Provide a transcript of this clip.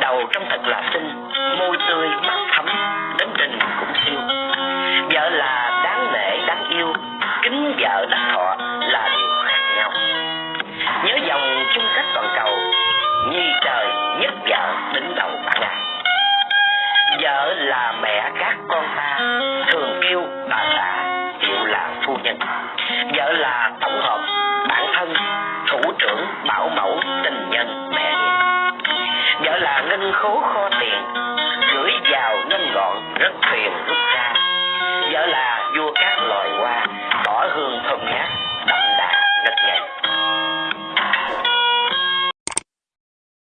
đầu trong thật là xinh, môi tươi, mắt thắm đến tình cũng siêu. Vợ là đáng nể, đáng yêu, kính vợ đắc thọ là điều khác nhau. Nhớ dòng chung cách toàn cầu nhi trời nhất vợ đứng đầu bạn ngài vợ là mẹ các con ta thường kêu bà xã hiệu là phu nhân. Vợ là tổng hợp, bản thân, thủ trưởng, bảo mẫu ngân khố kho tiền.